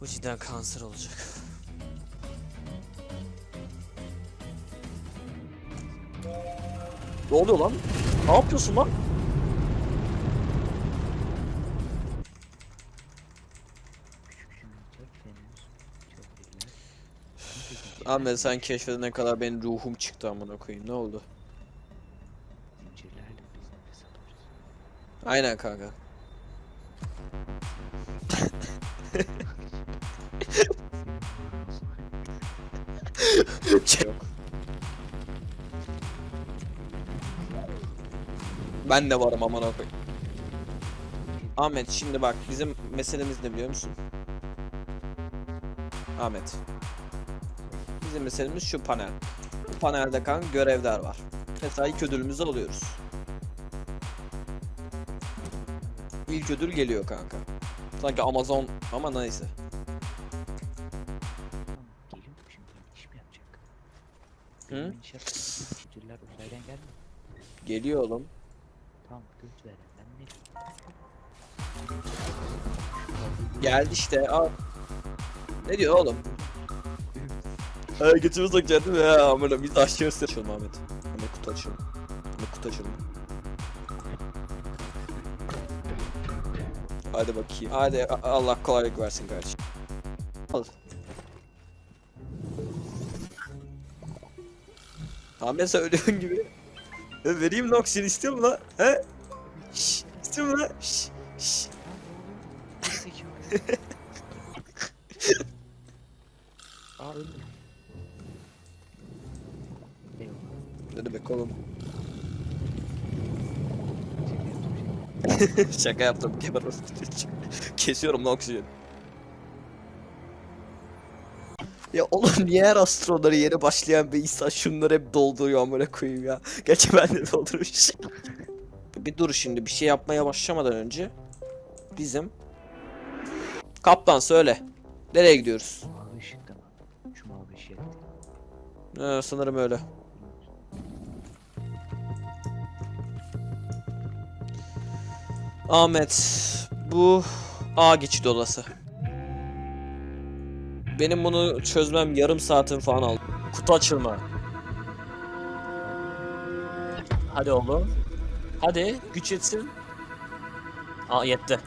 Bu cidden kanser olacak. Ne oluyor lan? Ne yapıyorsun lan? Ahmet sen keşfedene kadar benim ruhum çıktı amına koyayım. Ne oldu? Aynen kanka. Ben de varım amına koyayım. Ahmet şimdi bak bizim meselemiz ne biliyor musun? Ahmet. Bizim meselemiz şu panel. Bu panelde kanka görevler var. Mesela ilk ödülümüzü alıyoruz. İlk ödül geliyor kanka. Sanki Amazon ama neyse. Hı? Zincirler uzaydan gelmiyor. Geliyor oğlum. Tamam göz veren ben ne? Geldi işte. Al. Ne diyor oğlum? Ha götümü sokacaktım ya amına biz aşağısı açalım Ahmet. Ahmet kutu açalım. Ahmet kutu açalım. Hadi bakayım. Hadi Allah kolaylık versin kardeşim. Al. Ahmet söylediğin gibi. E, vereyim Noxin istiyor mu lan? He? Şşş, istiyor mu lan? Şşş, şşş. Gerizekalı. Aa öldü. Eyvah. Ne demek oğlum? Şaka yaptım. Kesiyorum lan Ya oğlum niye her astronları yeni başlayan bir insan şunları hep dolduruyor amına koyayım ya. Gerçi ben de doldurmuş. bir dur şimdi bir şey yapmaya başlamadan önce bizim Kaptan söyle. Nereye gidiyoruz? Mavi ışıkta mı? Şu mavi ışık. Ee, sanırım öyle. Ahmet, bu A geçit odası. Benim bunu çözmem yarım saatin falan aldı. Kutu açılma. Hadi oğlum. Hadi güç yetsin. Aa yetti.